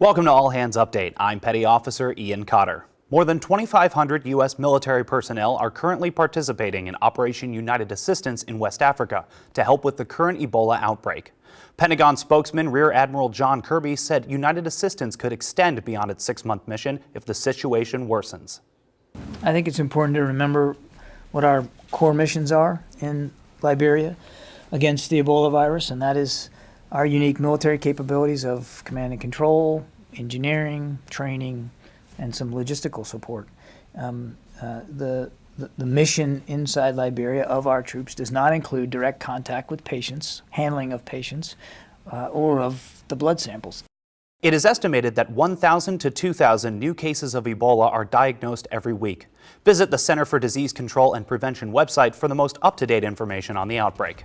Welcome to All Hands Update. I'm Petty Officer Ian Cotter. More than 2,500 U.S. military personnel are currently participating in Operation United Assistance in West Africa to help with the current Ebola outbreak. Pentagon spokesman Rear Admiral John Kirby said United Assistance could extend beyond its six-month mission if the situation worsens. I think it's important to remember what our core missions are in Liberia against the Ebola virus, and that is our unique military capabilities of command and control, engineering, training, and some logistical support. Um, uh, the, the, the mission inside Liberia of our troops does not include direct contact with patients, handling of patients, uh, or of the blood samples. It is estimated that 1,000 to 2,000 new cases of Ebola are diagnosed every week. Visit the Center for Disease Control and Prevention website for the most up-to-date information on the outbreak.